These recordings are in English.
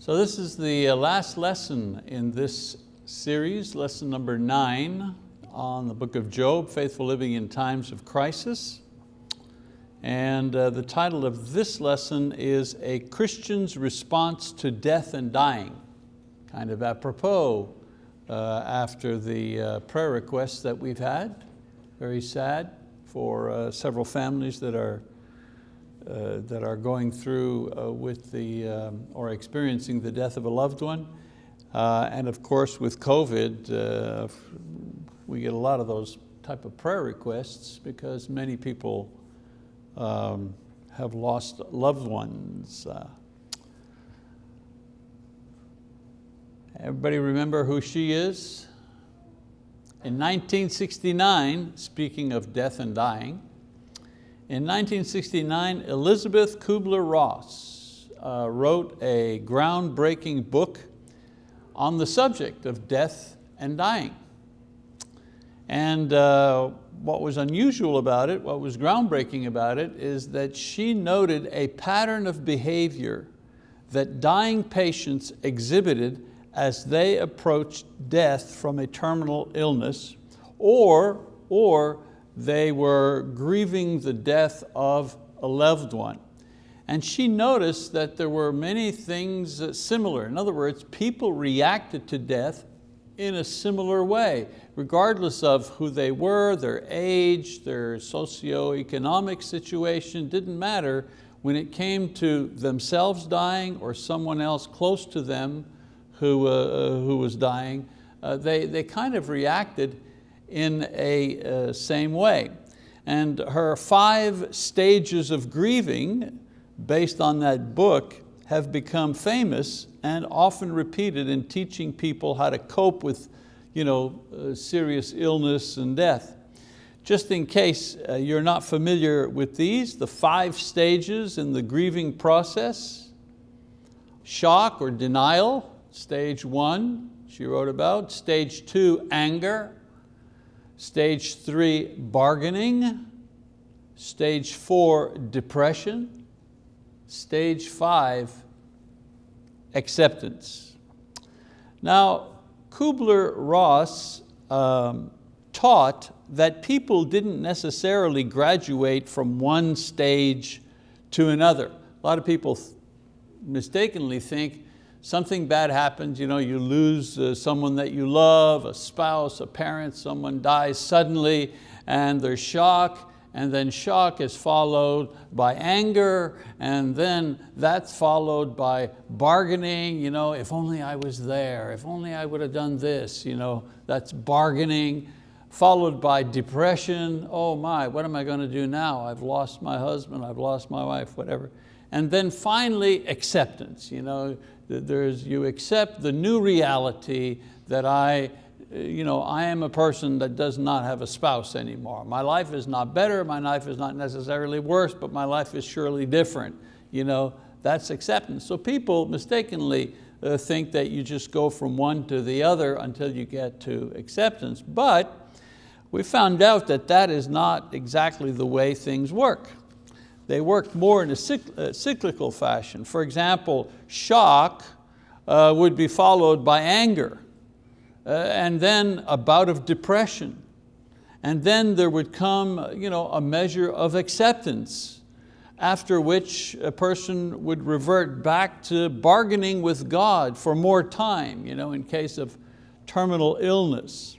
So this is the uh, last lesson in this series, lesson number nine on the book of Job, Faithful Living in Times of Crisis. And uh, the title of this lesson is A Christian's Response to Death and Dying, kind of apropos uh, after the uh, prayer requests that we've had. Very sad for uh, several families that are that are going through uh, with the, um, or experiencing the death of a loved one. Uh, and of course with COVID, uh, we get a lot of those type of prayer requests because many people um, have lost loved ones. Uh, everybody remember who she is? In 1969, speaking of death and dying, in 1969, Elisabeth Kubler-Ross uh, wrote a groundbreaking book on the subject of death and dying. And uh, what was unusual about it, what was groundbreaking about it, is that she noted a pattern of behavior that dying patients exhibited as they approached death from a terminal illness or, or they were grieving the death of a loved one. And she noticed that there were many things similar. In other words, people reacted to death in a similar way, regardless of who they were, their age, their socioeconomic situation, didn't matter. When it came to themselves dying or someone else close to them who, uh, who was dying, uh, they, they kind of reacted in a uh, same way. And her five stages of grieving, based on that book, have become famous and often repeated in teaching people how to cope with you know, uh, serious illness and death. Just in case uh, you're not familiar with these, the five stages in the grieving process, shock or denial, stage one, she wrote about. Stage two, anger. Stage three, bargaining. Stage four, depression. Stage five, acceptance. Now, Kubler-Ross um, taught that people didn't necessarily graduate from one stage to another. A lot of people mistakenly think something bad happens, you, know, you lose uh, someone that you love, a spouse, a parent, someone dies suddenly, and there's shock, and then shock is followed by anger, and then that's followed by bargaining, you know, if only I was there, if only I would have done this, you know, that's bargaining, followed by depression, oh my, what am I going to do now? I've lost my husband, I've lost my wife, whatever. And then finally, acceptance. You know, there's, you accept the new reality that I, you know, I am a person that does not have a spouse anymore. My life is not better, my life is not necessarily worse, but my life is surely different. You know, that's acceptance. So people mistakenly uh, think that you just go from one to the other until you get to acceptance. But we found out that that is not exactly the way things work they worked more in a uh, cyclical fashion. For example, shock uh, would be followed by anger, uh, and then a bout of depression. And then there would come you know, a measure of acceptance, after which a person would revert back to bargaining with God for more time you know, in case of terminal illness.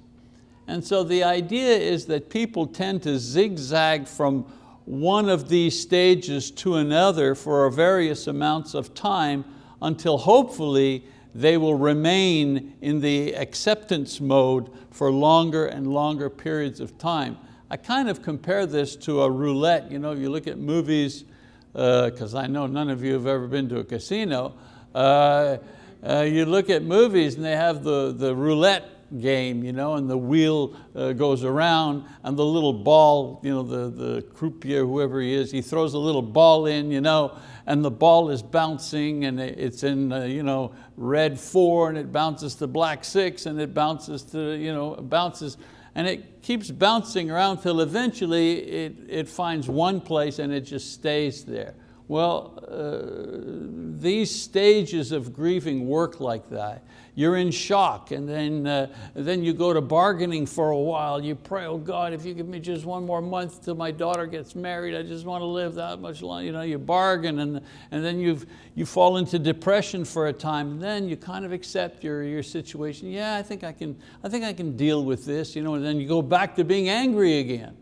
And so the idea is that people tend to zigzag from one of these stages to another for various amounts of time until hopefully they will remain in the acceptance mode for longer and longer periods of time. I kind of compare this to a roulette. You know, you look at movies, because uh, I know none of you have ever been to a casino, uh, uh, you look at movies and they have the, the roulette game, you know, and the wheel uh, goes around and the little ball, you know, the, the croupier, whoever he is, he throws a little ball in, you know, and the ball is bouncing and it's in uh, you know, red four and it bounces to black six and it bounces to, you know, bounces and it keeps bouncing around till eventually it, it finds one place and it just stays there. Well, uh, these stages of grieving work like that. You're in shock and then, uh, then you go to bargaining for a while. You pray, oh God, if you give me just one more month till my daughter gets married, I just want to live that much longer. You, know, you bargain and, and then you've, you fall into depression for a time. And then you kind of accept your, your situation. Yeah, I think I, can, I think I can deal with this. You know, and then you go back to being angry again.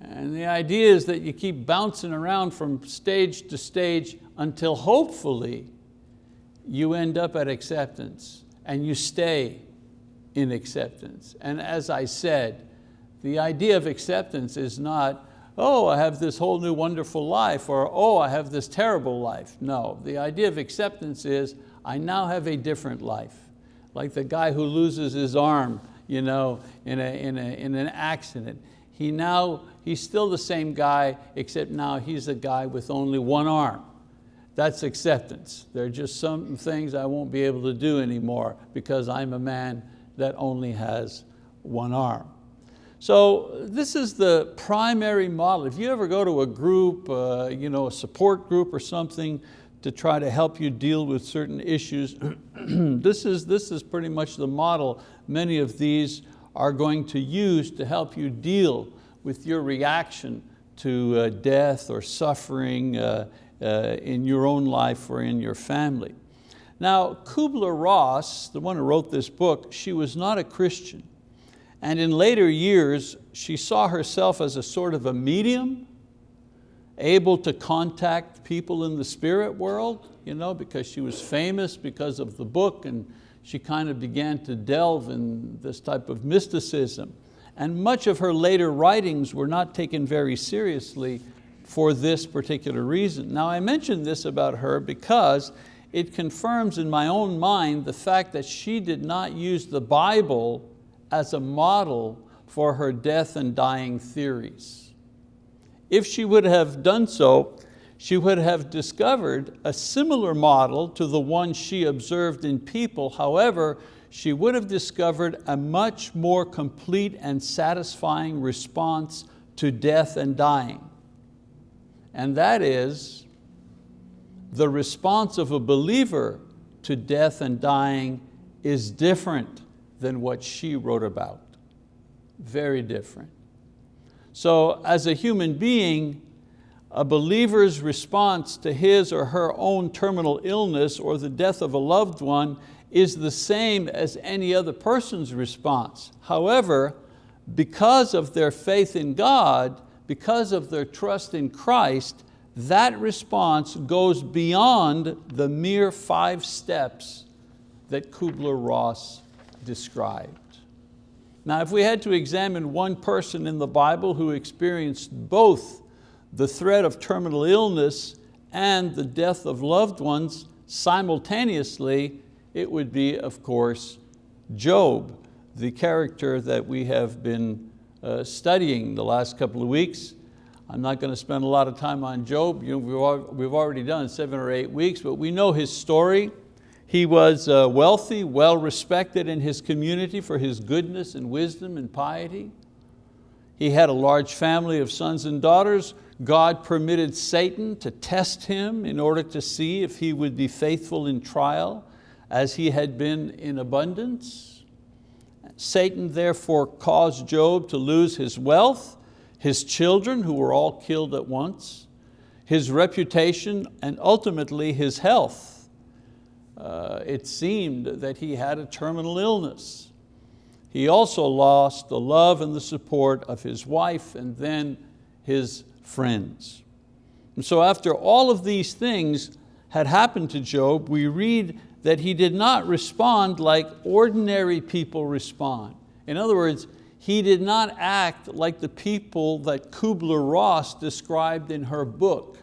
And the idea is that you keep bouncing around from stage to stage until hopefully you end up at acceptance and you stay in acceptance. And as I said, the idea of acceptance is not, oh, I have this whole new wonderful life, or oh, I have this terrible life. No, the idea of acceptance is, I now have a different life. Like the guy who loses his arm you know, in, a, in, a, in an accident. He now, he's still the same guy, except now he's a guy with only one arm. That's acceptance. There are just some things I won't be able to do anymore because I'm a man that only has one arm. So this is the primary model. If you ever go to a group, uh, you know, a support group or something to try to help you deal with certain issues, this, is, this is pretty much the model many of these are going to use to help you deal with your reaction to uh, death or suffering uh, uh, in your own life or in your family. Now, Kubler-Ross, the one who wrote this book, she was not a Christian. And in later years, she saw herself as a sort of a medium, able to contact people in the spirit world, you know, because she was famous because of the book and she kind of began to delve in this type of mysticism. And much of her later writings were not taken very seriously for this particular reason. Now I mention this about her because it confirms in my own mind the fact that she did not use the Bible as a model for her death and dying theories. If she would have done so, she would have discovered a similar model to the one she observed in people. However, she would have discovered a much more complete and satisfying response to death and dying. And that is the response of a believer to death and dying is different than what she wrote about. Very different. So as a human being, a believer's response to his or her own terminal illness or the death of a loved one is the same as any other person's response. However, because of their faith in God, because of their trust in Christ, that response goes beyond the mere five steps that Kubler-Ross described. Now, if we had to examine one person in the Bible who experienced both the threat of terminal illness and the death of loved ones simultaneously, it would be, of course, Job, the character that we have been uh, studying the last couple of weeks. I'm not going to spend a lot of time on Job. You know, we've already done seven or eight weeks, but we know his story. He was uh, wealthy, well respected in his community for his goodness and wisdom and piety. He had a large family of sons and daughters God permitted Satan to test him in order to see if he would be faithful in trial as he had been in abundance. Satan therefore caused Job to lose his wealth, his children who were all killed at once, his reputation and ultimately his health. Uh, it seemed that he had a terminal illness. He also lost the love and the support of his wife and then his friends. And so after all of these things had happened to Job, we read that he did not respond like ordinary people respond. In other words, he did not act like the people that Kubler-Ross described in her book.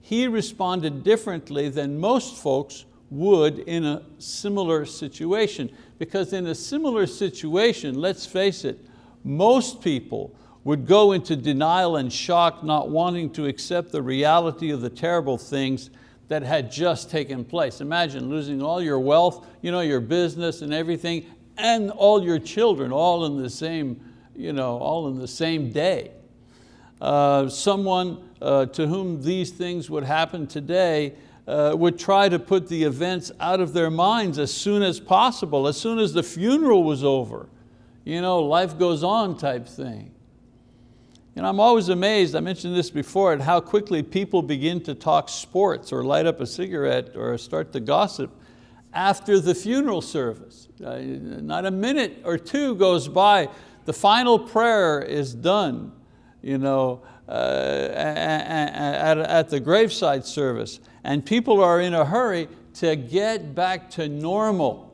He responded differently than most folks would in a similar situation. Because in a similar situation, let's face it, most people would go into denial and shock, not wanting to accept the reality of the terrible things that had just taken place. Imagine losing all your wealth, you know, your business and everything, and all your children all in the same, you know, all in the same day. uh, someone uh, to whom these things would happen today uh, would try to put the events out of their minds as soon as possible, as soon as the funeral was over. You know, life goes on type thing. And I'm always amazed, I mentioned this before, at how quickly people begin to talk sports or light up a cigarette or start to gossip after the funeral service. Uh, not a minute or two goes by, the final prayer is done you know, uh, at, at the graveside service. And people are in a hurry to get back to normal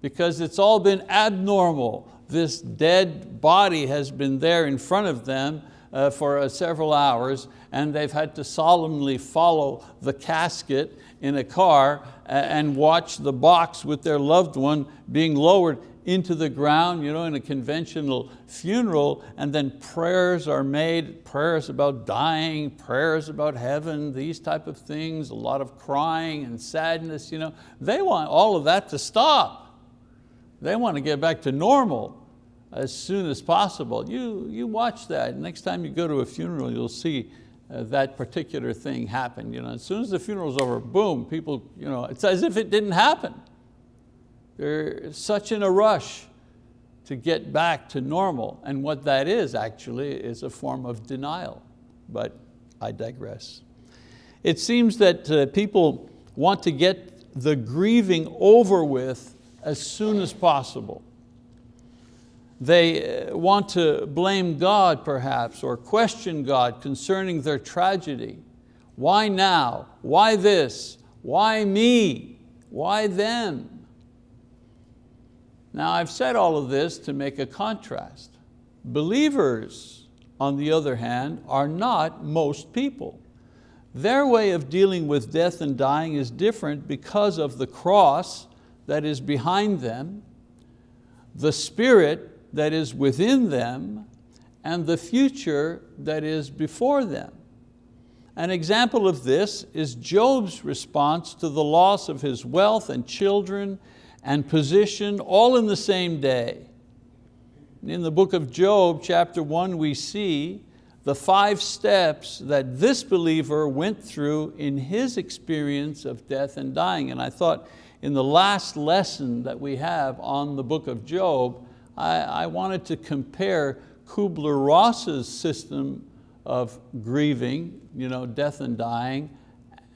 because it's all been abnormal. This dead body has been there in front of them uh, for uh, several hours and they've had to solemnly follow the casket in a car and watch the box with their loved one being lowered into the ground you know, in a conventional funeral and then prayers are made, prayers about dying, prayers about heaven, these type of things, a lot of crying and sadness. You know. They want all of that to stop. They want to get back to normal as soon as possible. You, you watch that. Next time you go to a funeral, you'll see uh, that particular thing happen. You know, as soon as the funeral's over, boom, people, you know, it's as if it didn't happen. They're such in a rush to get back to normal. And what that is actually is a form of denial, but I digress. It seems that uh, people want to get the grieving over with as soon as possible. They uh, want to blame God perhaps or question God concerning their tragedy. Why now? Why this? Why me? Why them? Now I've said all of this to make a contrast. Believers, on the other hand, are not most people. Their way of dealing with death and dying is different because of the cross that is behind them, the spirit that is within them, and the future that is before them. An example of this is Job's response to the loss of his wealth and children and position all in the same day. In the book of Job, chapter one, we see the five steps that this believer went through in his experience of death and dying. And I thought in the last lesson that we have on the book of Job, I, I wanted to compare Kubler-Ross's system of grieving, you know, death and dying,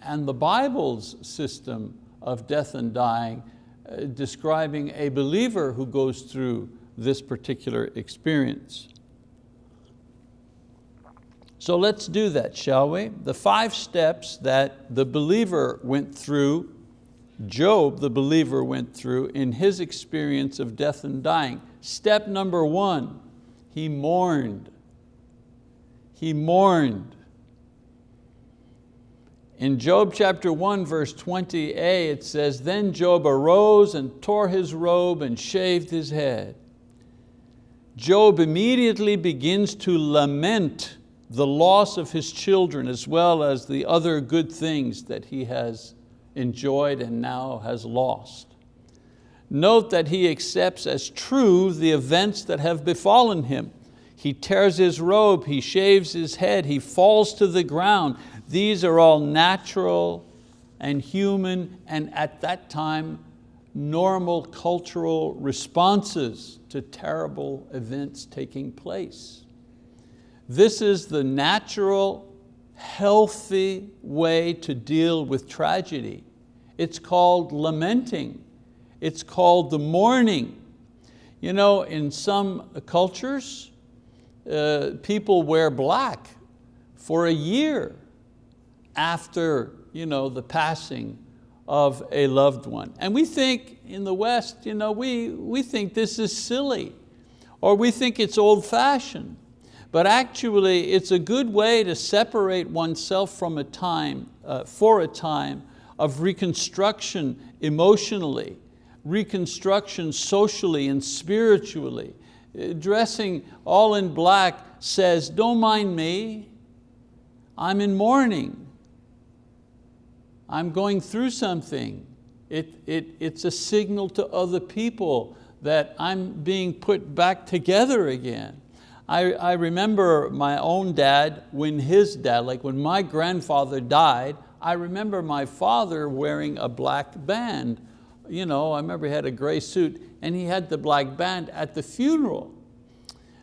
and the Bible's system of death and dying uh, describing a believer who goes through this particular experience. So let's do that, shall we? The five steps that the believer went through, Job, the believer went through in his experience of death and dying. Step number one, he mourned. He mourned. In Job chapter 1 verse 20a it says, Then Job arose and tore his robe and shaved his head. Job immediately begins to lament the loss of his children as well as the other good things that he has enjoyed and now has lost. Note that he accepts as true the events that have befallen him. He tears his robe, he shaves his head, he falls to the ground. These are all natural and human and at that time normal cultural responses to terrible events taking place. This is the natural, healthy way to deal with tragedy. It's called lamenting. It's called the mourning. You know, in some cultures, uh, people wear black for a year after you know, the passing of a loved one. And we think in the West, you know, we, we think this is silly or we think it's old fashioned. But actually it's a good way to separate oneself from a time, uh, for a time of reconstruction emotionally, reconstruction socially and spiritually. Uh, dressing all in black says, don't mind me, I'm in mourning. I'm going through something. It, it, it's a signal to other people that I'm being put back together again. I, I remember my own dad, when his dad, like when my grandfather died, I remember my father wearing a black band. You know, I remember he had a gray suit and he had the black band at the funeral.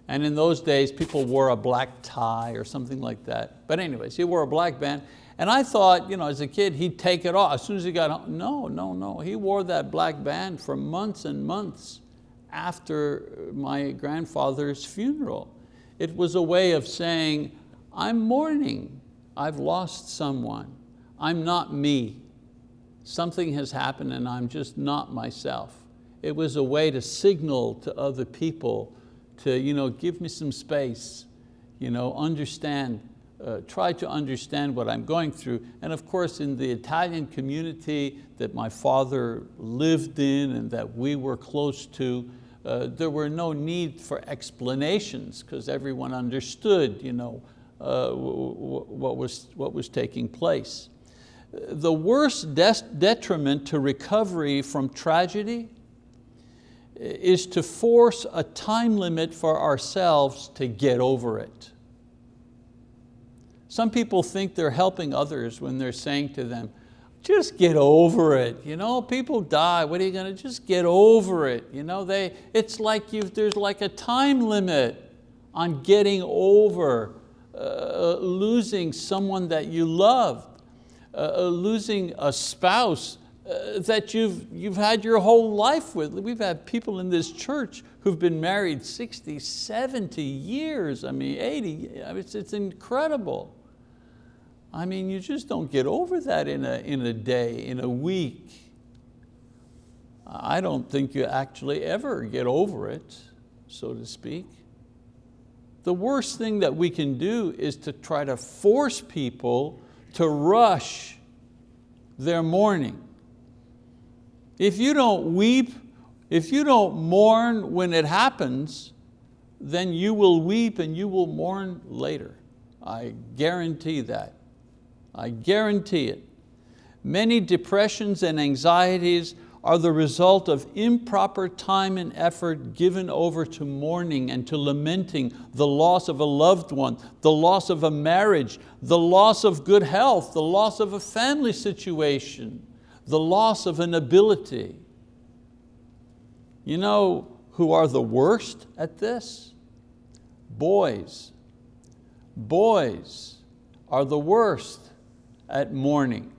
And in those days, people wore a black tie or something like that. But anyways, he wore a black band. And I thought, you know, as a kid, he'd take it off as soon as he got home. No, no, no. He wore that black band for months and months after my grandfather's funeral. It was a way of saying, I'm mourning. I've lost someone. I'm not me. Something has happened and I'm just not myself. It was a way to signal to other people to you know, give me some space, you know, understand, uh, try to understand what I'm going through. And of course, in the Italian community that my father lived in and that we were close to, uh, there were no need for explanations because everyone understood you know, uh, what, was, what was taking place. The worst detriment to recovery from tragedy is to force a time limit for ourselves to get over it. Some people think they're helping others when they're saying to them, just get over it. You know, people die, what are you going to, just get over it. You know, they, it's like you there's like a time limit on getting over uh, losing someone that you loved, uh, uh losing a spouse uh, that you've, you've had your whole life with. We've had people in this church who've been married 60, 70 years, I mean 80, i it's, it's incredible. I mean, you just don't get over that in a, in a day, in a week. I don't think you actually ever get over it, so to speak. The worst thing that we can do is to try to force people to rush their mourning. If you don't weep, if you don't mourn when it happens, then you will weep and you will mourn later. I guarantee that. I guarantee it. Many depressions and anxieties are the result of improper time and effort given over to mourning and to lamenting the loss of a loved one, the loss of a marriage, the loss of good health, the loss of a family situation the loss of an ability. You know who are the worst at this? Boys. Boys are the worst at mourning.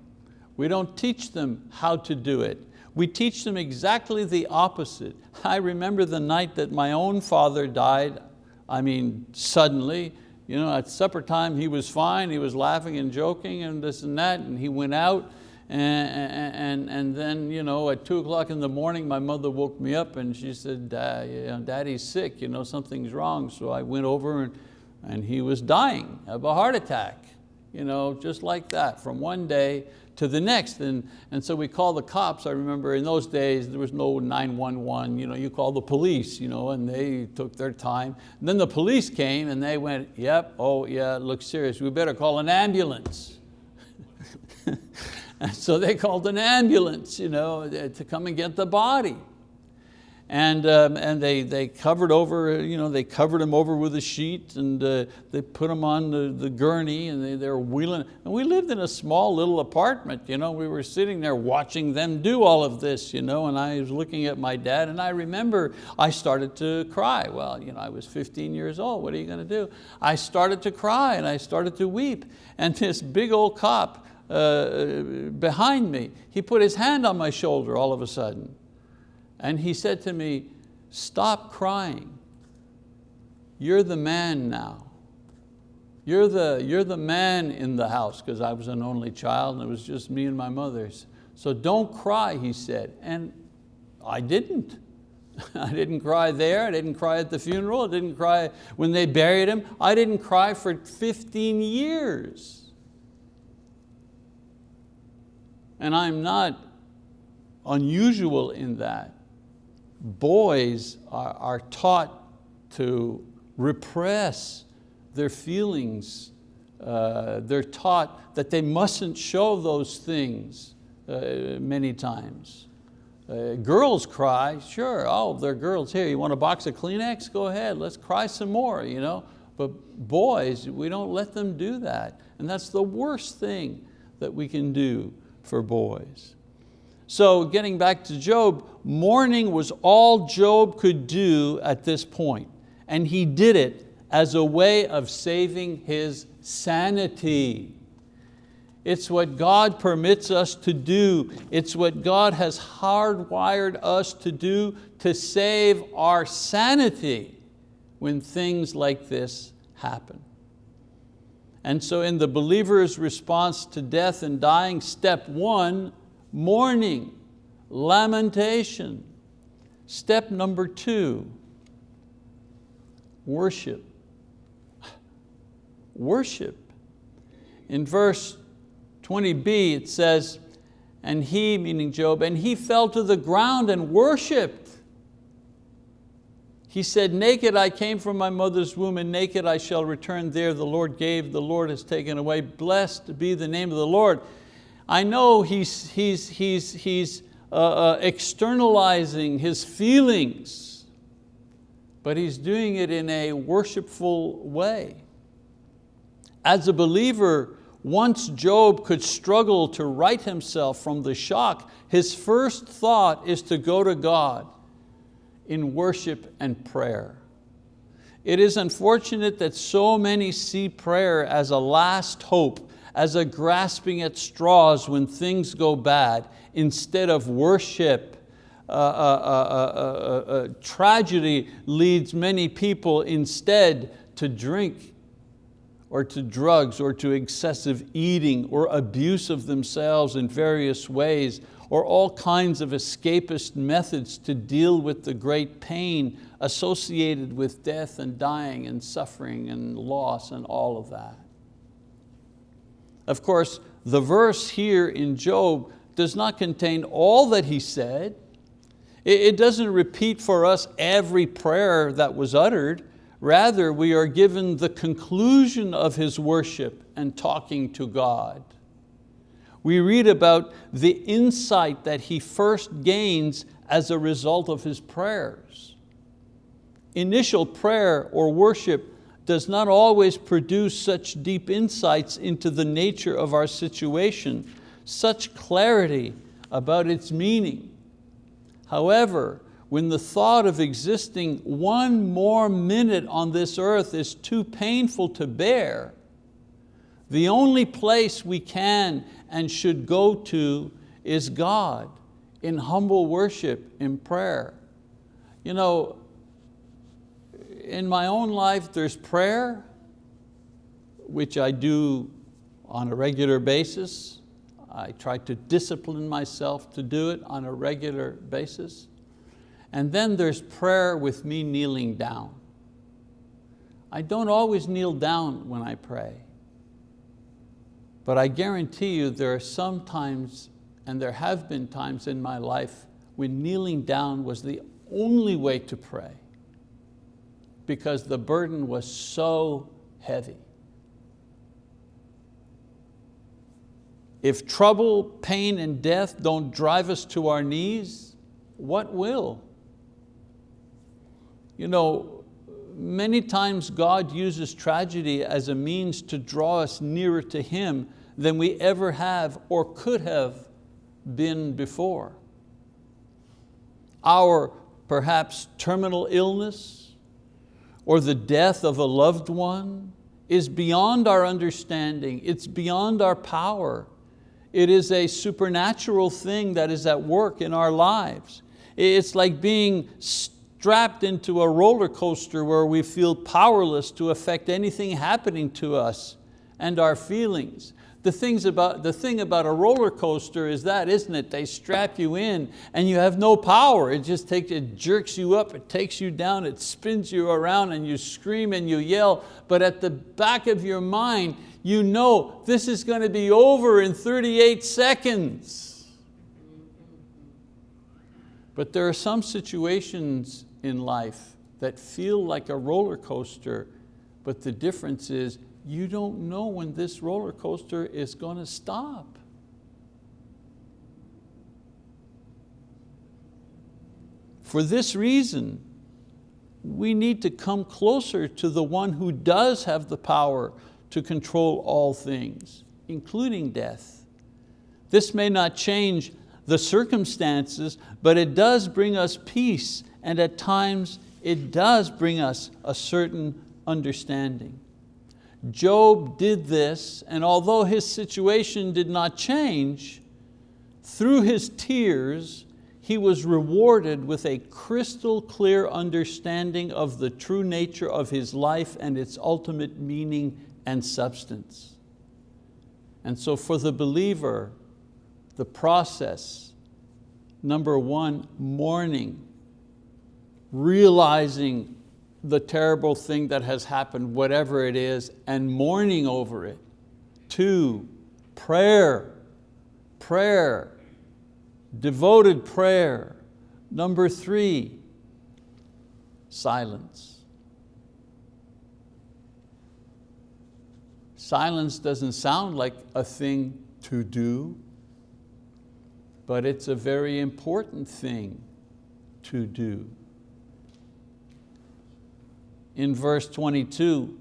We don't teach them how to do it. We teach them exactly the opposite. I remember the night that my own father died, I mean, suddenly, you know, at supper time he was fine, he was laughing and joking and this and that, and he went out and, and, and then you know, at two o'clock in the morning, my mother woke me up and she said, daddy's sick, you know, something's wrong. So I went over and, and he was dying of a heart attack, you know, just like that, from one day to the next. And, and so we called the cops. I remember in those days, there was no 911, you, know, you call the police, you know, and they took their time. And then the police came and they went, yep, oh yeah, it looks serious. We better call an ambulance. so they called an ambulance you know, to come and get the body. And, um, and they, they covered over, you know, they covered him over with a sheet and uh, they put him on the, the gurney and they, they were wheeling. And we lived in a small little apartment. You know, we were sitting there watching them do all of this. You know, and I was looking at my dad and I remember I started to cry. Well, you know, I was 15 years old. What are you going to do? I started to cry and I started to weep. And this big old cop uh, behind me. He put his hand on my shoulder all of a sudden. And he said to me, stop crying. You're the man now. You're the, you're the man in the house, because I was an only child and it was just me and my mother. So don't cry, he said. And I didn't. I didn't cry there, I didn't cry at the funeral, I didn't cry when they buried him. I didn't cry for 15 years. And I'm not unusual in that. Boys are, are taught to repress their feelings. Uh, they're taught that they mustn't show those things uh, many times. Uh, girls cry, sure, oh, they're girls here. You want a box of Kleenex? Go ahead, let's cry some more. You know? But boys, we don't let them do that. And that's the worst thing that we can do for boys. So getting back to Job, mourning was all Job could do at this point, and he did it as a way of saving his sanity. It's what God permits us to do. It's what God has hardwired us to do to save our sanity when things like this happen. And so in the believer's response to death and dying, step one, mourning, lamentation. Step number two, worship. Worship. In verse 20b it says, and he, meaning Job, and he fell to the ground and worshiped. He said, naked I came from my mother's womb and naked I shall return there. The Lord gave, the Lord has taken away. Blessed be the name of the Lord. I know he's, he's, he's, he's uh, uh, externalizing his feelings, but he's doing it in a worshipful way. As a believer, once Job could struggle to right himself from the shock, his first thought is to go to God in worship and prayer. It is unfortunate that so many see prayer as a last hope, as a grasping at straws when things go bad, instead of worship. Uh, uh, uh, tragedy leads many people instead to drink or to drugs or to excessive eating or abuse of themselves in various ways or all kinds of escapist methods to deal with the great pain associated with death and dying and suffering and loss and all of that. Of course, the verse here in Job does not contain all that he said. It doesn't repeat for us every prayer that was uttered, Rather, we are given the conclusion of his worship and talking to God. We read about the insight that he first gains as a result of his prayers. Initial prayer or worship does not always produce such deep insights into the nature of our situation, such clarity about its meaning. However, when the thought of existing one more minute on this earth is too painful to bear, the only place we can and should go to is God in humble worship, in prayer. You know, in my own life there's prayer, which I do on a regular basis. I try to discipline myself to do it on a regular basis. And then there's prayer with me kneeling down. I don't always kneel down when I pray, but I guarantee you there are some times, and there have been times in my life when kneeling down was the only way to pray because the burden was so heavy. If trouble, pain, and death don't drive us to our knees, what will? You know, many times God uses tragedy as a means to draw us nearer to Him than we ever have or could have been before. Our perhaps terminal illness or the death of a loved one is beyond our understanding, it's beyond our power. It is a supernatural thing that is at work in our lives. It's like being strapped into a roller coaster where we feel powerless to affect anything happening to us and our feelings. The, things about, the thing about a roller coaster is that, isn't it? They strap you in and you have no power. It just takes, it jerks you up, it takes you down, it spins you around and you scream and you yell, but at the back of your mind, you know this is going to be over in 38 seconds. But there are some situations in life that feel like a roller coaster, but the difference is you don't know when this roller coaster is going to stop. For this reason, we need to come closer to the one who does have the power to control all things, including death. This may not change the circumstances, but it does bring us peace and at times it does bring us a certain understanding. Job did this and although his situation did not change, through his tears, he was rewarded with a crystal clear understanding of the true nature of his life and its ultimate meaning and substance. And so for the believer, the process, number one, mourning, realizing the terrible thing that has happened, whatever it is, and mourning over it. Two, prayer, prayer, devoted prayer. Number three, silence. Silence doesn't sound like a thing to do, but it's a very important thing to do. In verse 22,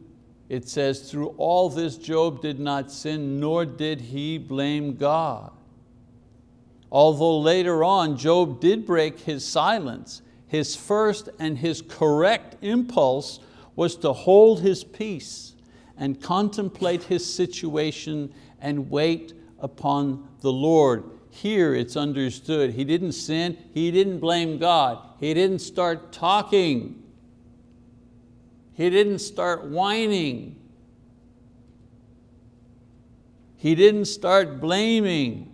it says, through all this Job did not sin, nor did he blame God. Although later on Job did break his silence, his first and his correct impulse was to hold his peace and contemplate his situation and wait upon the Lord. Here it's understood, he didn't sin, he didn't blame God, he didn't start talking, he didn't start whining, he didn't start blaming,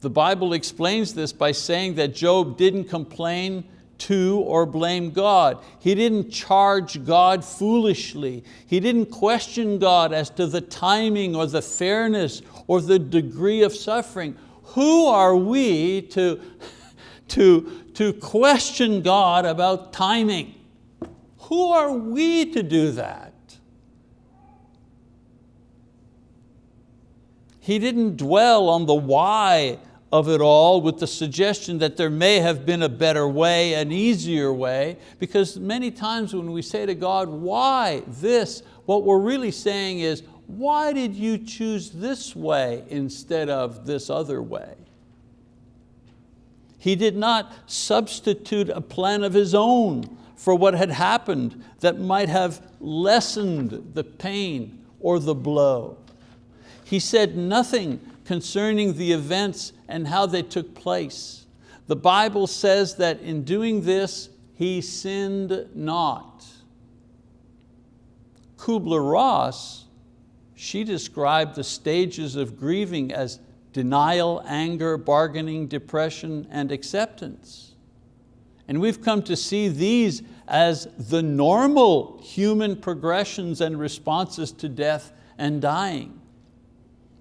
the Bible explains this by saying that Job didn't complain to or blame God. He didn't charge God foolishly. He didn't question God as to the timing or the fairness or the degree of suffering. Who are we to, to, to question God about timing? Who are we to do that? He didn't dwell on the why of it all with the suggestion that there may have been a better way, an easier way, because many times when we say to God, why this, what we're really saying is, why did you choose this way instead of this other way? He did not substitute a plan of his own for what had happened that might have lessened the pain or the blow. He said nothing concerning the events and how they took place. The Bible says that in doing this, he sinned not. Kubler-Ross, she described the stages of grieving as denial, anger, bargaining, depression, and acceptance. And we've come to see these as the normal human progressions and responses to death and dying.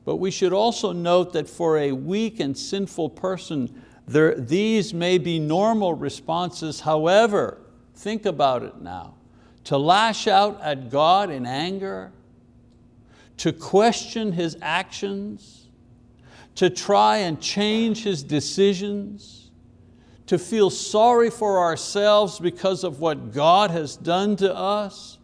But we should also note that for a weak and sinful person, there, these may be normal responses. However, think about it now. To lash out at God in anger, to question His actions, to try and change His decisions, to feel sorry for ourselves because of what God has done to us,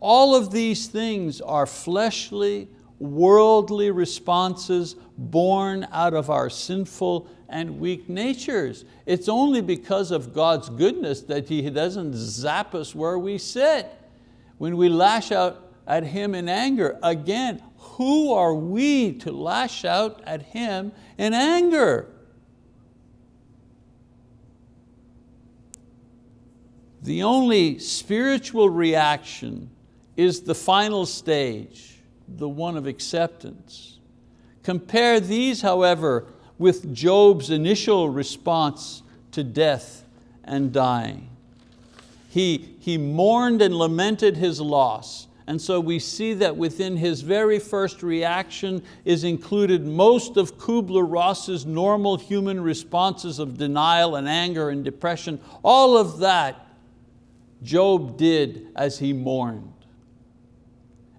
all of these things are fleshly, worldly responses born out of our sinful and weak natures. It's only because of God's goodness that He doesn't zap us where we sit. When we lash out at Him in anger, again, who are we to lash out at Him in anger? The only spiritual reaction is the final stage the one of acceptance. Compare these, however, with Job's initial response to death and dying. He, he mourned and lamented his loss, and so we see that within his very first reaction is included most of Kubler-Ross's normal human responses of denial and anger and depression. All of that Job did as he mourned.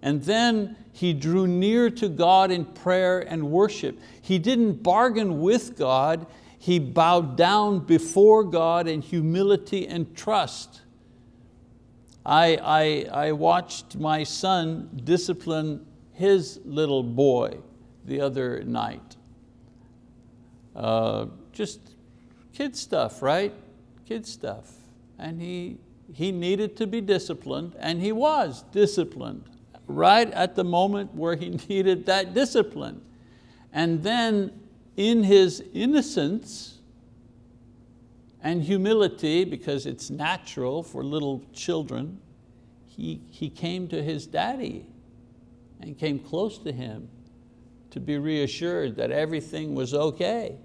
And then he drew near to God in prayer and worship. He didn't bargain with God, he bowed down before God in humility and trust. I, I, I watched my son discipline his little boy the other night. Uh, just kid stuff, right? Kid stuff. And he, he needed to be disciplined and he was disciplined right at the moment where he needed that discipline. And then in his innocence and humility, because it's natural for little children, he, he came to his daddy and came close to him to be reassured that everything was okay.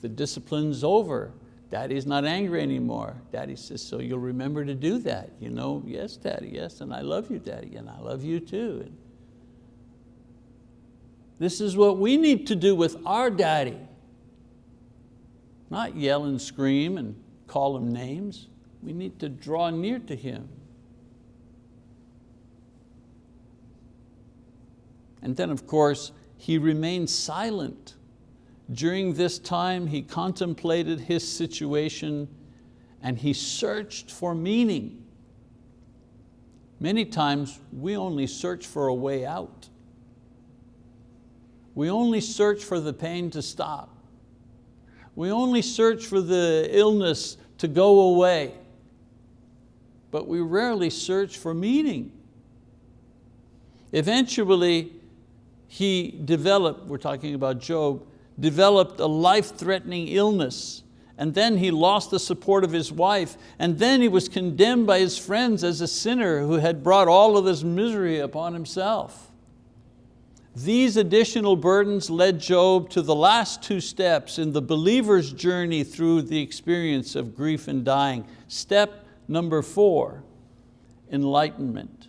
The discipline's over. Daddy's not angry anymore. Daddy says, so you'll remember to do that. You know, yes, Daddy, yes, and I love you, Daddy, and I love you too. And this is what we need to do with our daddy. Not yell and scream and call him names. We need to draw near to him. And then of course, he remained silent. During this time, he contemplated his situation and he searched for meaning. Many times, we only search for a way out. We only search for the pain to stop. We only search for the illness to go away. But we rarely search for meaning. Eventually, he developed, we're talking about Job, developed a life-threatening illness and then he lost the support of his wife, and then he was condemned by his friends as a sinner who had brought all of this misery upon himself. These additional burdens led Job to the last two steps in the believer's journey through the experience of grief and dying. Step number four, enlightenment.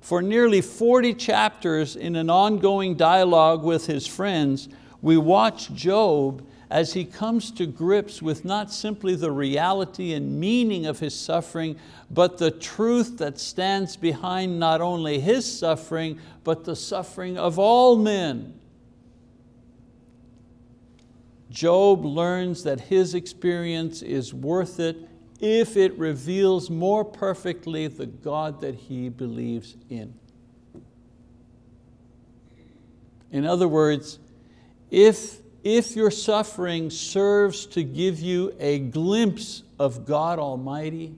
For nearly 40 chapters in an ongoing dialogue with his friends, we watch Job as he comes to grips with not simply the reality and meaning of his suffering, but the truth that stands behind not only his suffering, but the suffering of all men. Job learns that his experience is worth it if it reveals more perfectly the God that he believes in. In other words, if, if your suffering serves to give you a glimpse of God Almighty,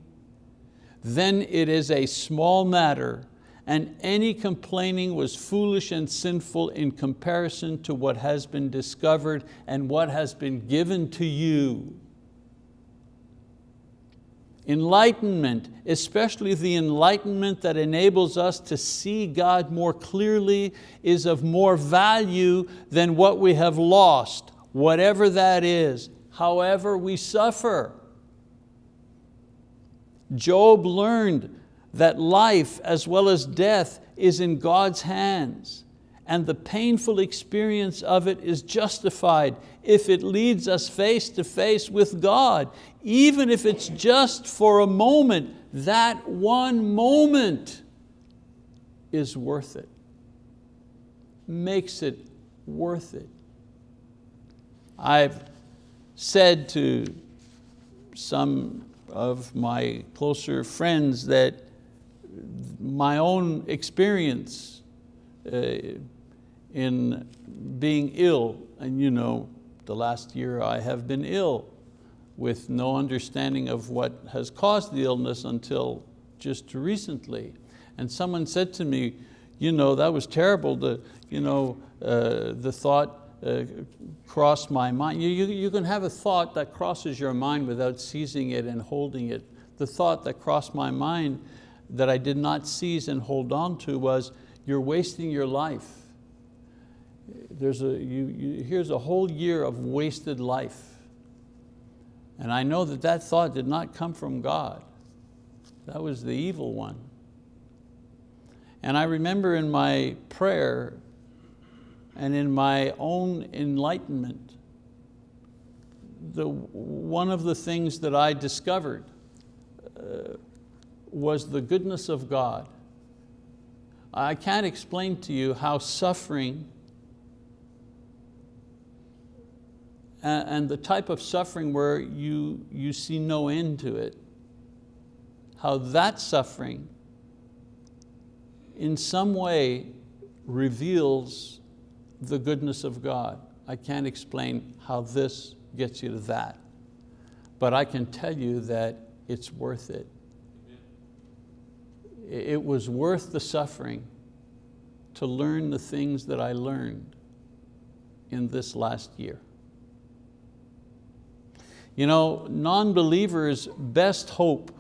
then it is a small matter and any complaining was foolish and sinful in comparison to what has been discovered and what has been given to you Enlightenment, especially the enlightenment that enables us to see God more clearly is of more value than what we have lost, whatever that is, however we suffer. Job learned that life as well as death is in God's hands and the painful experience of it is justified if it leads us face to face with God, even if it's just for a moment, that one moment is worth it, makes it worth it. I've said to some of my closer friends that my own experience uh, in being ill, and you know, the last year I have been ill with no understanding of what has caused the illness until just recently. And someone said to me, you know, that was terrible, the, you know, uh, the thought uh, crossed my mind. You, you, you can have a thought that crosses your mind without seizing it and holding it. The thought that crossed my mind that I did not seize and hold on to was, you're wasting your life there's a, you, you, here's a whole year of wasted life. And I know that that thought did not come from God. That was the evil one. And I remember in my prayer and in my own enlightenment, the, one of the things that I discovered uh, was the goodness of God. I can't explain to you how suffering and the type of suffering where you, you see no end to it, how that suffering in some way reveals the goodness of God. I can't explain how this gets you to that, but I can tell you that it's worth it. It was worth the suffering to learn the things that I learned in this last year. You know, non-believers' best hope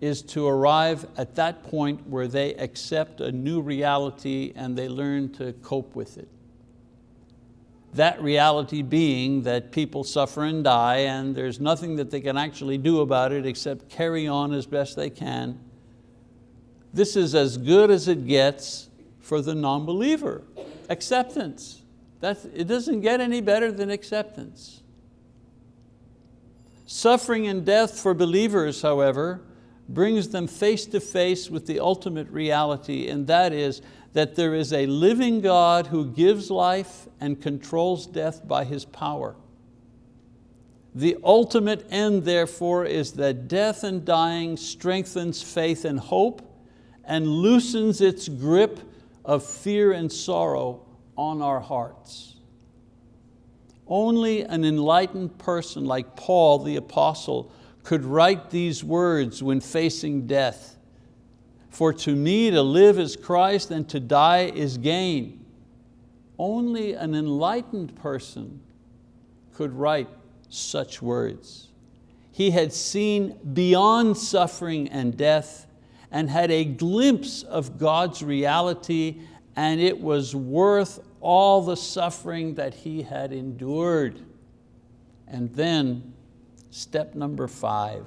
is to arrive at that point where they accept a new reality and they learn to cope with it. That reality being that people suffer and die and there's nothing that they can actually do about it except carry on as best they can. This is as good as it gets for the non-believer. Acceptance. That's, it doesn't get any better than acceptance. Suffering and death for believers, however, brings them face to face with the ultimate reality, and that is that there is a living God who gives life and controls death by His power. The ultimate end, therefore, is that death and dying strengthens faith and hope and loosens its grip of fear and sorrow on our hearts. Only an enlightened person like Paul the apostle could write these words when facing death. For to me to live is Christ and to die is gain. Only an enlightened person could write such words. He had seen beyond suffering and death and had a glimpse of God's reality and it was worth all the suffering that he had endured. And then Step number five,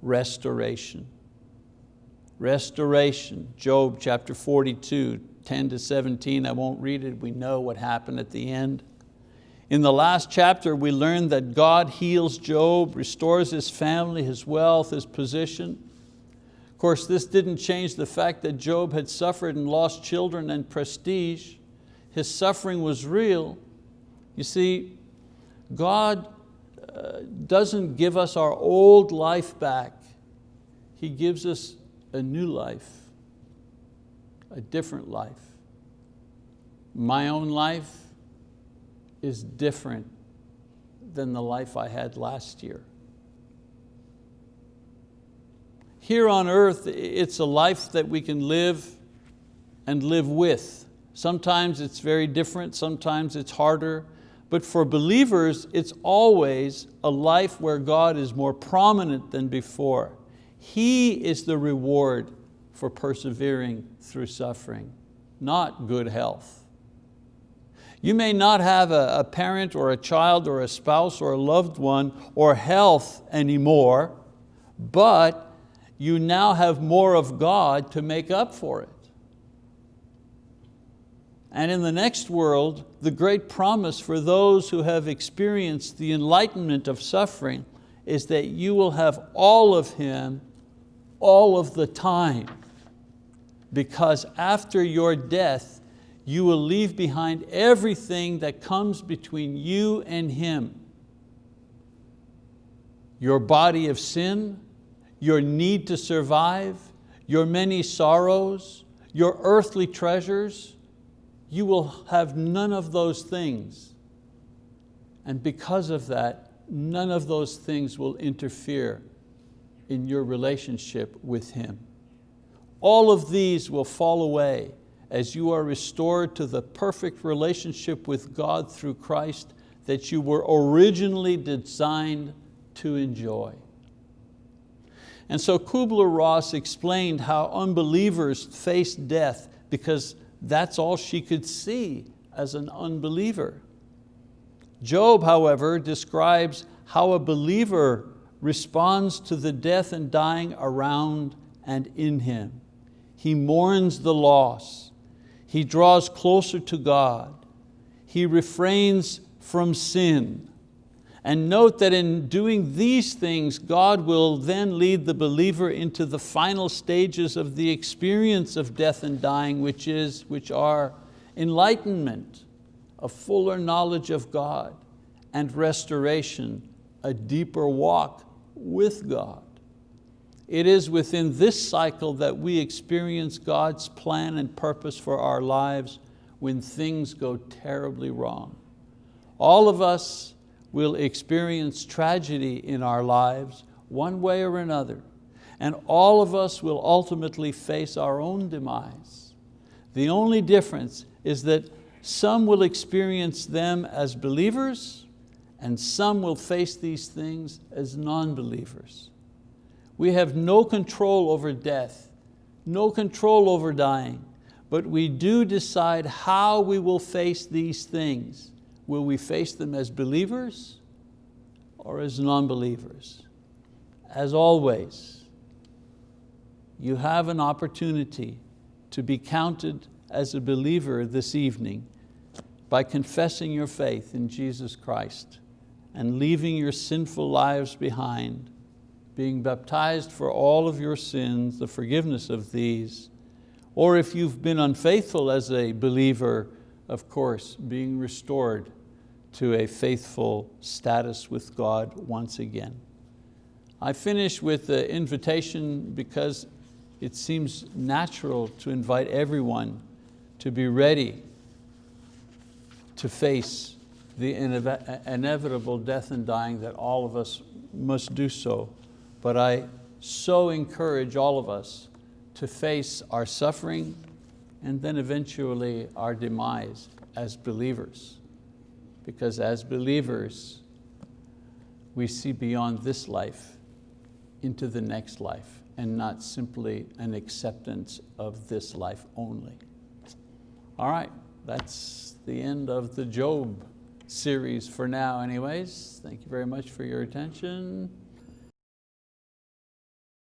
restoration. Restoration, Job chapter 42, 10 to 17, I won't read it, we know what happened at the end. In the last chapter, we learned that God heals Job, restores his family, his wealth, his position. Of course, this didn't change the fact that Job had suffered and lost children and prestige. His suffering was real. You see, God uh, doesn't give us our old life back. He gives us a new life, a different life. My own life is different than the life I had last year. Here on earth, it's a life that we can live and live with. Sometimes it's very different, sometimes it's harder, but for believers, it's always a life where God is more prominent than before. He is the reward for persevering through suffering, not good health. You may not have a, a, parent or a child or a spouse or a loved one or health anymore, but you now have more of God to make up for it. And in the next world, the great promise for those who have experienced the enlightenment of suffering is that you will have all of Him all of the time. Because after your death, you will leave behind everything that comes between you and Him. Your body of sin, your need to survive, your many sorrows, your earthly treasures, you will have none of those things. And because of that, none of those things will interfere in your relationship with Him. All of these will fall away as you are restored to the perfect relationship with God through Christ that you were originally designed to enjoy. And so Kubler-Ross explained how unbelievers face death because that's all she could see as an unbeliever. Job, however, describes how a believer responds to the death and dying around and in him. He mourns the loss. He draws closer to God. He refrains from sin. And note that in doing these things, God will then lead the believer into the final stages of the experience of death and dying, which, is, which are enlightenment a fuller knowledge of God, and restoration, a deeper walk with God. It is within this cycle that we experience God's plan and purpose for our lives when things go terribly wrong. All of us will experience tragedy in our lives one way or another, and all of us will ultimately face our own demise. The only difference is that some will experience them as believers and some will face these things as non-believers. We have no control over death, no control over dying, but we do decide how we will face these things. Will we face them as believers or as non-believers? As always, you have an opportunity to be counted as a believer this evening by confessing your faith in Jesus Christ and leaving your sinful lives behind, being baptized for all of your sins, the forgiveness of these, or if you've been unfaithful as a believer, of course, being restored to a faithful status with God once again. I finish with the invitation because it seems natural to invite everyone to be ready to face the inevitable death and dying that all of us must do so. But I so encourage all of us to face our suffering and then eventually our demise as believers. Because as believers, we see beyond this life into the next life and not simply an acceptance of this life only. All right, that's the end of the Job series for now anyways. Thank you very much for your attention.